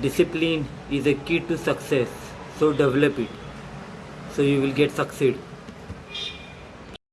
discipline is a key to success. So develop it. So you will get succeed.